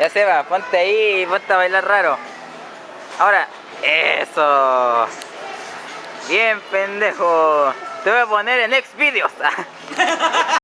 Ya se va, ponte ahí y ponte a bailar raro. Ahora, eso. Bien, pendejo. Te voy a poner en next videos.